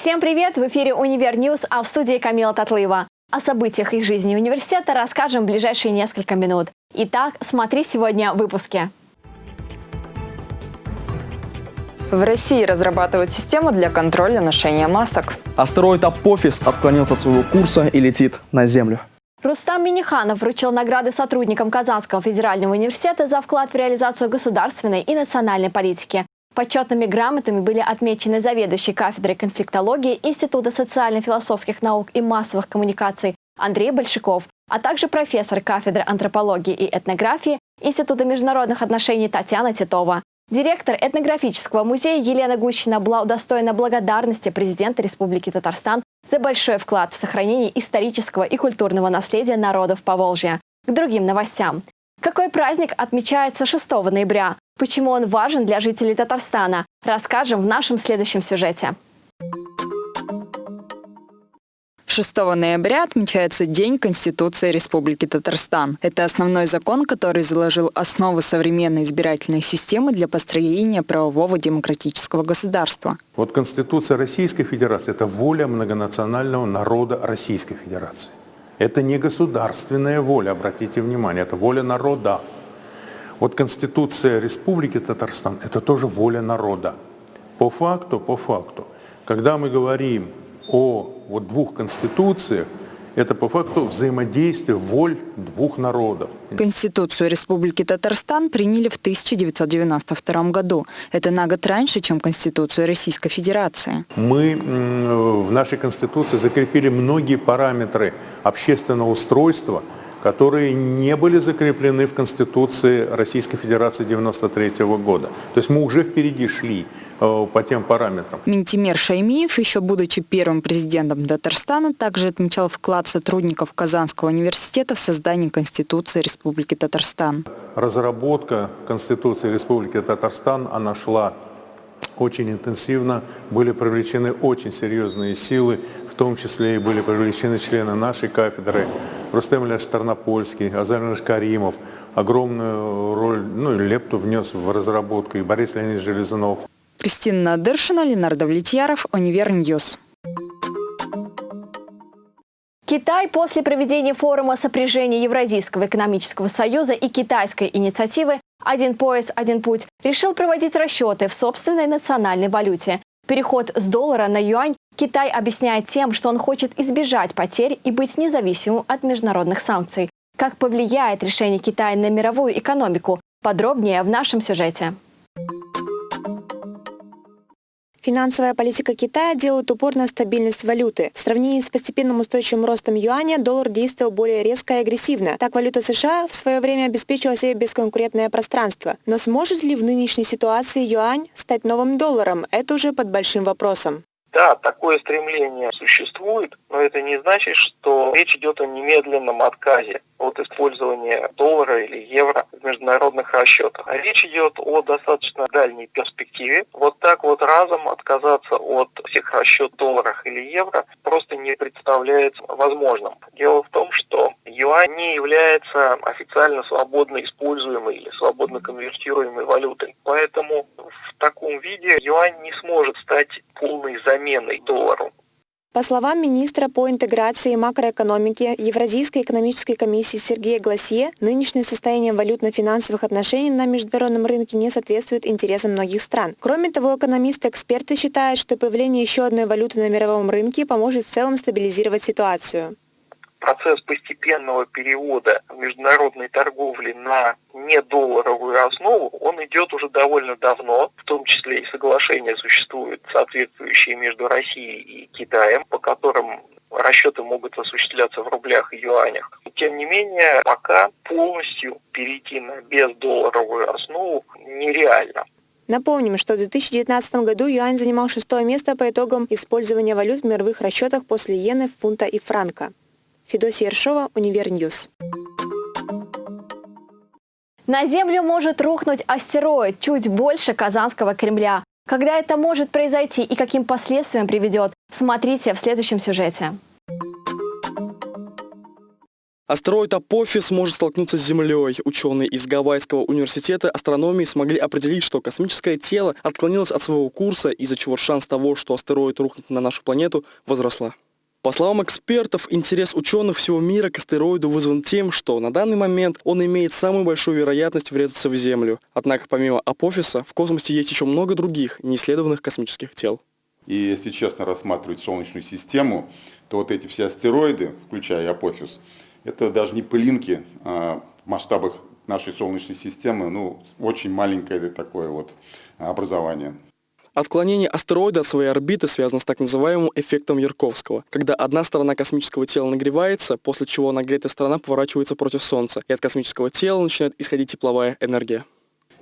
Всем привет! В эфире «Универ News», а в студии Камила Татлыева. О событиях из жизни университета расскажем в ближайшие несколько минут. Итак, смотри сегодня в выпуске. В России разрабатывают систему для контроля ношения масок. Астероид Апофис отклонился от своего курса и летит на Землю. Рустам Минниханов вручил награды сотрудникам Казанского федерального университета за вклад в реализацию государственной и национальной политики. Почетными грамотами были отмечены заведующий кафедрой конфликтологии Института социально-философских наук и массовых коммуникаций Андрей Большаков, а также профессор кафедры антропологии и этнографии Института международных отношений Татьяна Титова. Директор этнографического музея Елена Гущина была удостоена благодарности президента Республики Татарстан за большой вклад в сохранение исторического и культурного наследия народов Поволжья. К другим новостям. Какой праздник отмечается 6 ноября? Почему он важен для жителей Татарстана? Расскажем в нашем следующем сюжете. 6 ноября отмечается День Конституции Республики Татарстан. Это основной закон, который заложил основы современной избирательной системы для построения правового демократического государства. Вот Конституция Российской Федерации – это воля многонационального народа Российской Федерации. Это не государственная воля, обратите внимание, это воля народа. Вот Конституция Республики Татарстан – это тоже воля народа. По факту, по факту, когда мы говорим о вот двух конституциях, это по факту взаимодействие воль двух народов. Конституцию Республики Татарстан приняли в 1992 году. Это на год раньше, чем Конституцию Российской Федерации. Мы в нашей Конституции закрепили многие параметры общественного устройства – которые не были закреплены в Конституции Российской Федерации 1993 года. То есть мы уже впереди шли э, по тем параметрам. Минтимер Шаймиев, еще будучи первым президентом Татарстана, также отмечал вклад сотрудников Казанского университета в создание Конституции Республики Татарстан. Разработка Конституции Республики Татарстан, она шла очень интенсивно, были привлечены очень серьезные силы, в том числе и были привлечены члены нашей кафедры, Рустем Ильяш Тарнопольский, Азар Каримов. Огромную роль, ну и лепту внес в разработку и Борис Леонидович Железунов. Кристина Надыршина, Ленар Давлетьяров, Универ News. Китай после проведения форума сопряжения Евразийского экономического союза и китайской инициативы «Один пояс, один путь» решил проводить расчеты в собственной национальной валюте. Переход с доллара на юань Китай объясняет тем, что он хочет избежать потерь и быть независимым от международных санкций. Как повлияет решение Китая на мировую экономику? Подробнее в нашем сюжете. Финансовая политика Китая делает упор на стабильность валюты. В сравнении с постепенным устойчивым ростом юаня доллар действовал более резко и агрессивно. Так валюта США в свое время обеспечила себе бесконкурентное пространство. Но сможет ли в нынешней ситуации юань стать новым долларом? Это уже под большим вопросом. Да, такое стремление существует, но это не значит, что речь идет о немедленном отказе от использования доллара или евро в международных расчетах. А речь идет о достаточно дальней перспективе. Вот так вот разом отказаться от всех расчетов в долларах или евро просто не представляется возможным. Дело в том, что юань не является официально свободно используемой или свободно конвертируемой валютой. Поэтому в таком виде юань не сможет стать полной заменой доллару. По словам министра по интеграции и макроэкономике Евразийской экономической комиссии Сергея Гласье, нынешнее состояние валютно-финансовых отношений на международном рынке не соответствует интересам многих стран. Кроме того, экономисты-эксперты считают, что появление еще одной валюты на мировом рынке поможет в целом стабилизировать ситуацию процесс постепенного перевода международной торговли на недолларовую основу, он идет уже довольно давно, в том числе и соглашения существуют соответствующие между Россией и Китаем, по которым расчеты могут осуществляться в рублях и юанях. Тем не менее, пока полностью перейти на бездолларовую основу нереально. Напомним, что в 2019 году юань занимал шестое место по итогам использования валют в мировых расчетах после иены, фунта и франка. Федосия Ершова, Универ News. На Землю может рухнуть астероид чуть больше Казанского Кремля. Когда это может произойти и каким последствиям приведет, смотрите в следующем сюжете. Астероид Апофис может столкнуться с Землей. Ученые из Гавайского университета астрономии смогли определить, что космическое тело отклонилось от своего курса, из-за чего шанс того, что астероид рухнет на нашу планету, возросла. По словам экспертов, интерес ученых всего мира к астероиду вызван тем, что на данный момент он имеет самую большую вероятность врезаться в Землю. Однако помимо Апофиса в космосе есть еще много других неисследованных космических тел. И если честно рассматривать Солнечную систему, то вот эти все астероиды, включая Апофис, это даже не пылинки а в масштабах нашей Солнечной системы, ну, очень маленькое такое вот образование. Отклонение астероида от своей орбиты связано с так называемым эффектом Ярковского, когда одна сторона космического тела нагревается, после чего нагретая сторона поворачивается против Солнца, и от космического тела начинает исходить тепловая энергия.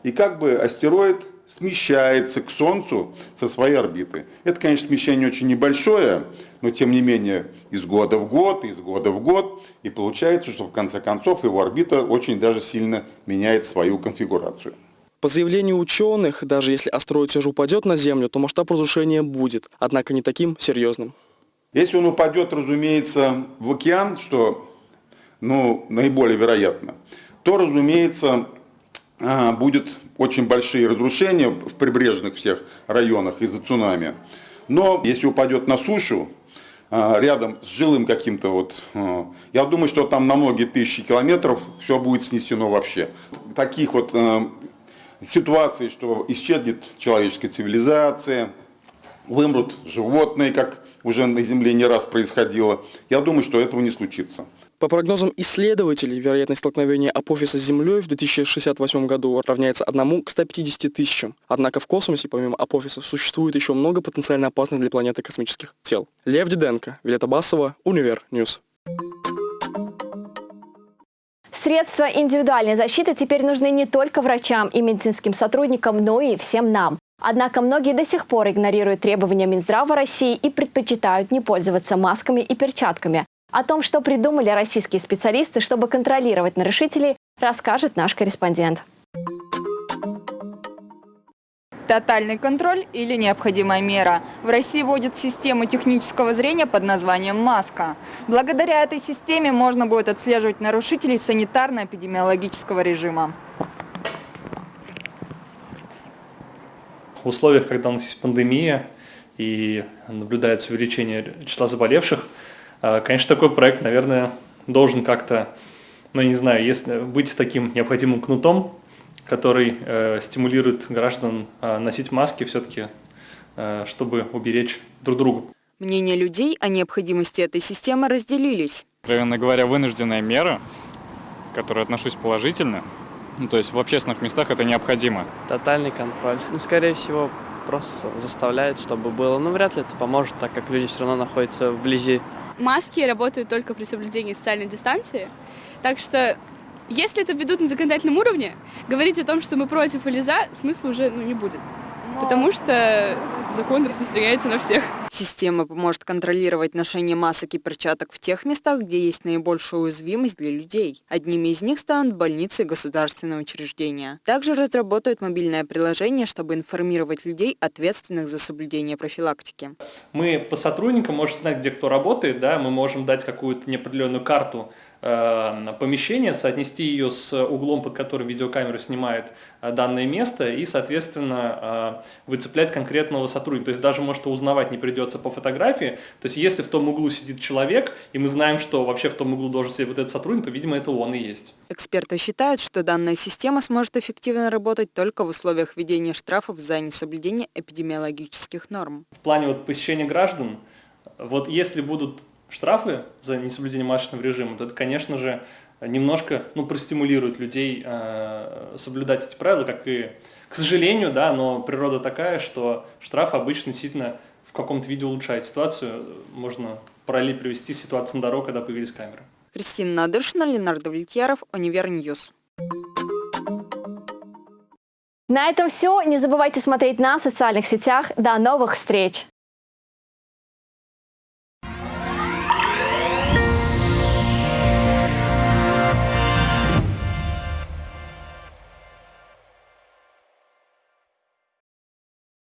И как бы астероид смещается к Солнцу со своей орбиты. Это, конечно, смещение очень небольшое, но тем не менее из года в год, из года в год, и получается, что в конце концов его орбита очень даже сильно меняет свою конфигурацию. По заявлению ученых, даже если астероид все же упадет на Землю, то масштаб разрушения будет, однако не таким серьезным. Если он упадет, разумеется, в океан, что ну, наиболее вероятно, то, разумеется, а, будет очень большие разрушения в прибрежных всех районах из-за цунами. Но если упадет на сушу, а, рядом с жилым каким-то вот, а, я думаю, что там на многие тысячи километров все будет снесено вообще. Таких вот ситуаций, что исчезнет человеческая цивилизация, вымрут животные, как уже на Земле не раз происходило, я думаю, что этого не случится. По прогнозам исследователей, вероятность столкновения Апофиса с Землей в 2068 году равняется 1 к 150 тысячам. Однако в космосе, помимо Апофиса, существует еще много потенциально опасных для планеты космических тел. Лев Диденко, Виолетта Басова, Универ News. Средства индивидуальной защиты теперь нужны не только врачам и медицинским сотрудникам, но и всем нам. Однако многие до сих пор игнорируют требования Минздрава России и предпочитают не пользоваться масками и перчатками. О том, что придумали российские специалисты, чтобы контролировать нарушителей, расскажет наш корреспондент. Тотальный контроль или необходимая мера. В России вводят систему технического зрения под названием «Маска». Благодаря этой системе можно будет отслеживать нарушителей санитарно-эпидемиологического режима. В условиях, когда у нас есть пандемия и наблюдается увеличение числа заболевших, а, конечно, такой проект, наверное, должен как-то, ну, не знаю, если быть таким необходимым кнутом, который э, стимулирует граждан э, носить маски все-таки, э, чтобы уберечь друг друга. Мнения людей о необходимости этой системы разделились. Откровенно говоря, вынужденная мера, к которой отношусь положительно, ну, то есть в общественных местах это необходимо. Тотальный контроль. Ну, скорее всего, просто заставляет, чтобы было. Ну, вряд ли это поможет, так как люди все равно находятся вблизи маски работают только при соблюдении социальной дистанции. Так что, если это ведут на законодательном уровне, говорить о том, что мы против или за, смысла уже ну, не будет. Потому что закон распространяется на всех. Система поможет контролировать ношение масок и перчаток в тех местах, где есть наибольшая уязвимость для людей. Одними из них станут больницы и государственные учреждения. Также разработают мобильное приложение, чтобы информировать людей, ответственных за соблюдение профилактики. Мы по сотрудникам можем знать, где кто работает, да, мы можем дать какую-то неопределенную карту помещение, соотнести ее с углом, под который видеокамера снимает э, данное место и, соответственно, э, выцеплять конкретного сотрудника. То есть даже, может, узнавать не придется по фотографии. То есть если в том углу сидит человек, и мы знаем, что вообще в том углу должен сидеть вот этот сотрудник, то, видимо, это он и есть. Эксперты считают, что данная система сможет эффективно работать только в условиях введения штрафов за несоблюдение эпидемиологических норм. В плане вот посещения граждан, вот если будут штрафы за несоблюдение масочного режима, то это, конечно же, немножко ну, простимулирует людей э, соблюдать эти правила, как и, к сожалению, да, но природа такая, что штраф обычно действительно в каком-то виде улучшает ситуацию. Можно параллель привести ситуацию на дорогах, когда появились камеры. Кристина Надыршина, Ленар Давлетьяров, Универ News. На этом все. Не забывайте смотреть на социальных сетях. До новых встреч!